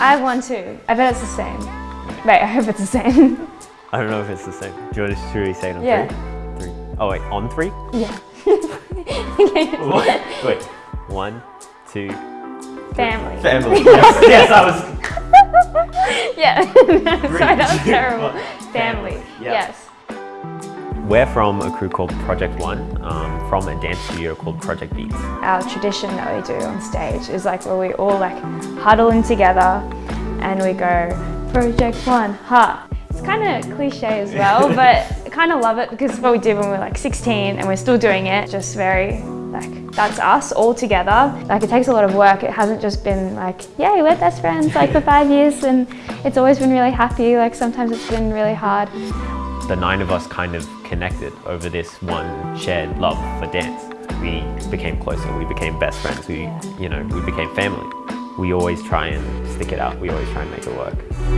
I have one too. I bet it's the same. Wait, I hope it's the same. I don't know if it's the same. Do you want to we say it on Yeah. three? Three. Oh wait, on three? yeah. okay. What? Wait. One, two. Family. Family. Yes, yes, I was. Yeah. Sorry, that was terrible. Family. Family. Yes. We're from a crew called Project One, um, from a dance studio called Project Beats. Our tradition that we do on stage is like where we all like huddle in together and we go Project One, ha. It's kind of cliche as well, but I kind of love it because it's what we did when we were like 16 and we're still doing it. Just very like that's us all together. Like it takes a lot of work. It hasn't just been like, yay, we're best friends like for five years and it's always been really happy. Like sometimes it's been really hard. The nine of us kind of connected over this one shared love for dance. We became closer, we became best friends, we, you know, we became family. We always try and stick it out, we always try and make it work.